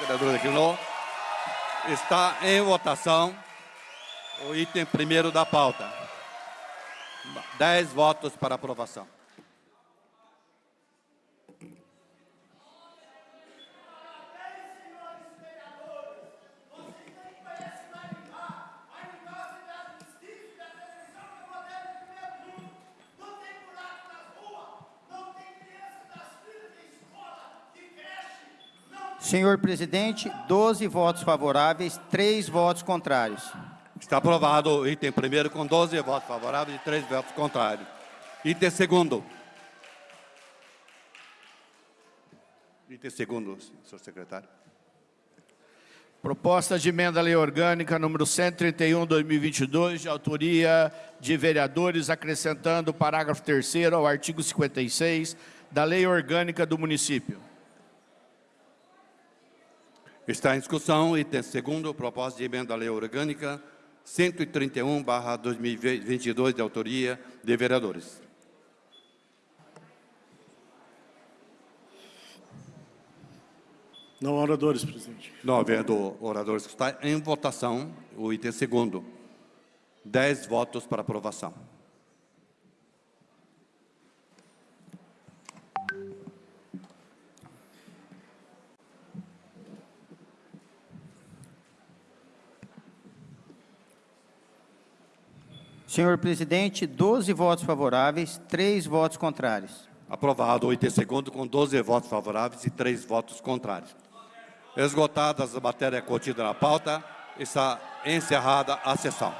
vereador declinou. Está em votação o item primeiro da pauta. Dez votos para aprovação. Senhor presidente, 12 votos favoráveis, 3 votos contrários. Está aprovado o item primeiro com 12 votos favoráveis e 3 votos contrários. Item segundo. Item segundo, senhor secretário. Proposta de emenda à lei orgânica número 131, 2022, de autoria de vereadores, acrescentando o parágrafo 3 ao artigo 56 da lei orgânica do município. Está em discussão item segundo, proposta de emenda à lei orgânica 131, barra 2022, de autoria de vereadores. Não oradores, presidente. Não havendo oradores, está em votação o item segundo. Dez votos para aprovação. Senhor presidente, 12 votos favoráveis, 3 votos contrários. Aprovado o item segundo com 12 votos favoráveis e 3 votos contrários. Esgotadas a matéria contida na pauta, está encerrada a sessão.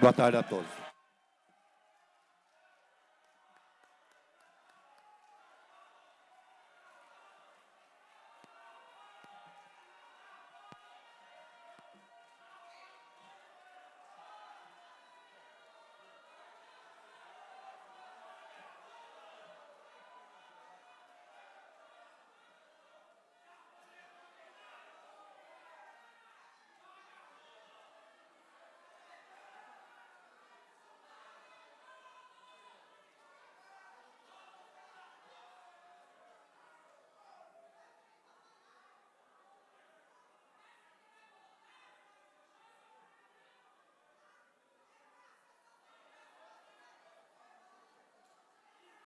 Boa tarde a todos.